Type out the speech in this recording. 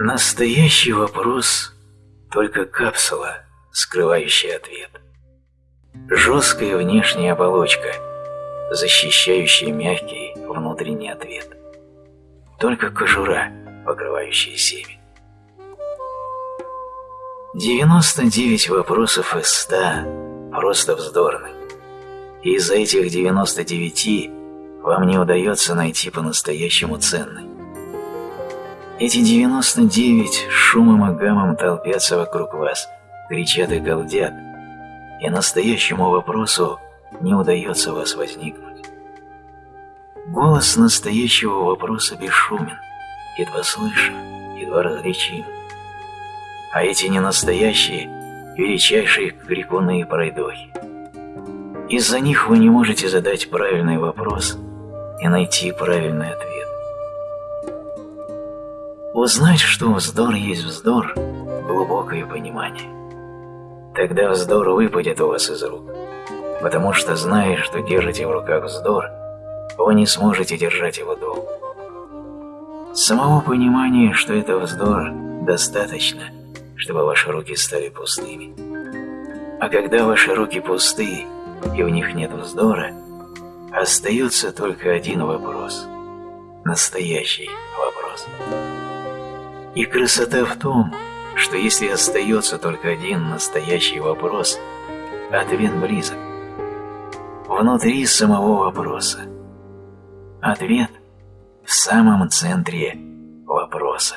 Настоящий вопрос – только капсула, скрывающая ответ. Жесткая внешняя оболочка, защищающая мягкий внутренний ответ. Только кожура, покрывающая семя. 99 вопросов из 100 просто вздорны. И из этих 99 вам не удается найти по-настоящему ценный. Эти 99 шумом и гамом толпятся вокруг вас, кричат и галдят, и настоящему вопросу не удается вас возникнуть. Голос настоящего вопроса бесшумен, едва слышен, едва различим. А эти ненастоящие – величайшие крикуны и пройдохи. Из-за них вы не можете задать правильный вопрос и найти правильный ответ. Узнать, что вздор есть вздор – глубокое понимание. Тогда вздор выпадет у вас из рук, потому что, зная, что держите в руках вздор, вы не сможете держать его долго. Самого понимания, что это вздор, достаточно, чтобы ваши руки стали пустыми. А когда ваши руки пусты, и в них нет вздора, остается только один вопрос – настоящий вопрос. И красота в том, что если остается только один настоящий вопрос, ответ близок. Внутри самого вопроса. Ответ в самом центре вопроса.